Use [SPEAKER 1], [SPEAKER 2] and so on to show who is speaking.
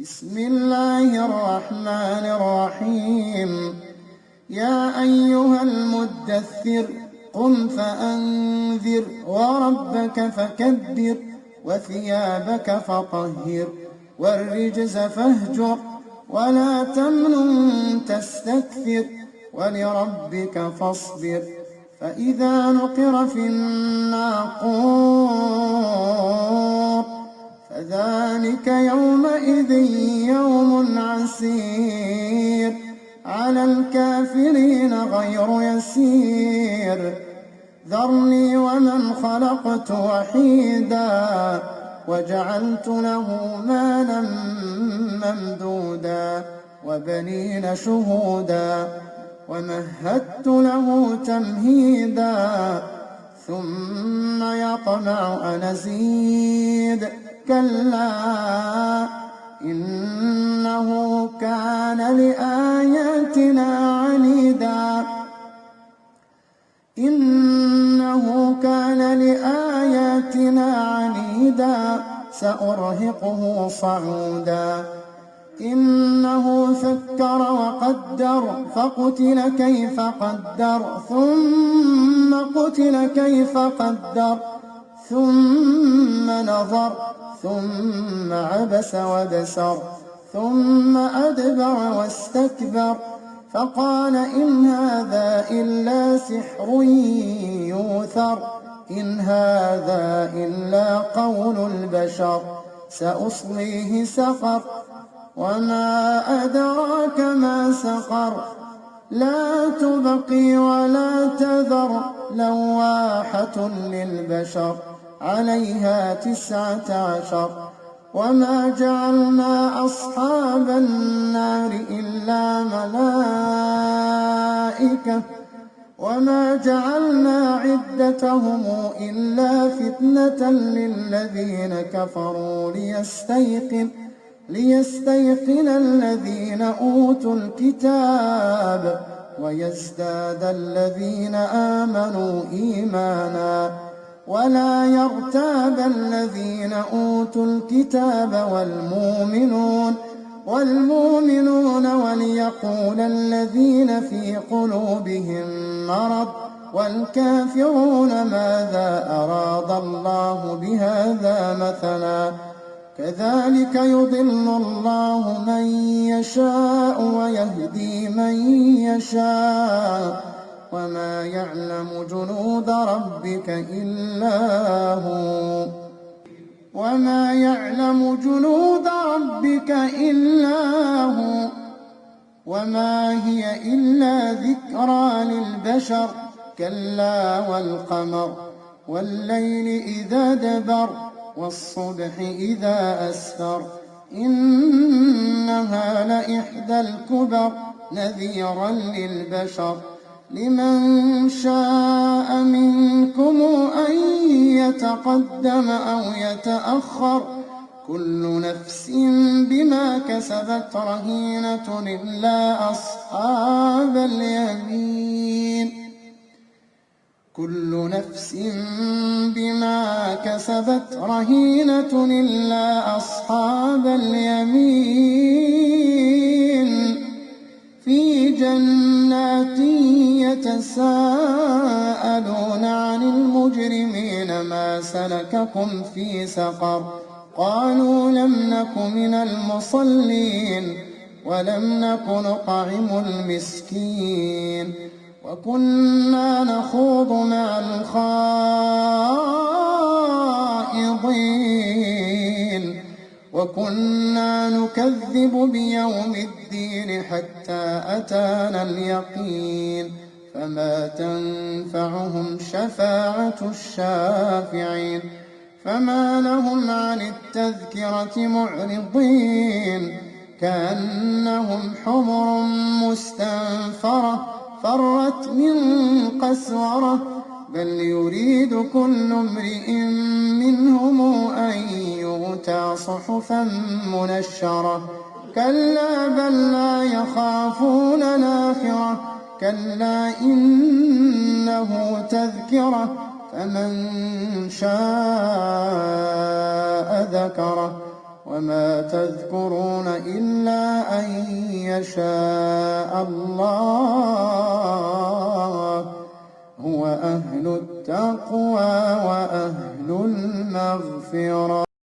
[SPEAKER 1] بسم الله الرحمن الرحيم يا أيها المدثر قم فأنذر وربك فكبر وثيابك فطهر والرجز فاهجر ولا تمنن تستكثر ولربك فاصبر فإذا نقر في الناقور فذلك يومئذ يوم عسير على الكافرين غير يسير ذرني ومن خلقت وحيدا وجعلت له مالا ممدودا وبنين شهودا ومهدت له تمهيدا ثم يطمع أن أزيد كلا إنه كان لآياتنا عنيدا إنه كان لآياتنا عنيدا سأرهقه صعودا إنه فكر وقدر فقتل كيف قدر ثم قتل كيف قدر ثم نظر ثم عبس وبسر ثم أدبر واستكبر فقال إن هذا إلا سحر يوثر إن هذا إلا قول البشر سأصليه سقر وما أدراك ما سقر لا تبقي ولا تذر لواحة للبشر عليها تسعة عشر وما جعلنا أصحاب النار إلا ملائكة وما جعلنا عدتهم إلا فتنة للذين كفروا ليستيقن ليستيقن الذين أوتوا الكتاب ويزداد الذين آمنوا إيماناً ولا يرتاب الذين أوتوا الكتاب والمؤمنون والمؤمنون وليقول الذين في قلوبهم مرض والكافرون ماذا أراد الله بهذا مثلا كذلك يضل الله من يشاء ويهدي من يشاء وما يعلم جنود ربك إلا هو وما يعلم جنود ربك إلا هو وما هي إلا ذكرى للبشر كلا والقمر والليل إذا دبر والصبح إذا أسفر إنها لإحدى الكبر نذيرا للبشر لمن شاء منكم أن يتقدم أو يتأخر كل نفس بما كسبت رهينة إلا أصحاب اليمين كل نفس بما كسبت رهينة إلا أصحاب اليمين جنات يتساءلون عن المجرمين ما سلككم في سقر قالوا لم نك من المصلين ولم نك نطعم المسكين وكنا نخوض مع الخائضين وكنا نكذب بيوم الدين حتى أتانا اليقين فما تنفعهم شفاعة الشافعين فما لهم عن التذكرة معرضين كأنهم حمر مستنفرة فرت من قسورة بل يريد كل امرئ منهم أوتى صحفا منشرة كلا بل لا يخافون نافرة كلا إنه تذكرة فمن شاء ذكره وما تذكرون إلا أن يشاء الله هو أهل التقوى وأهل المغفرة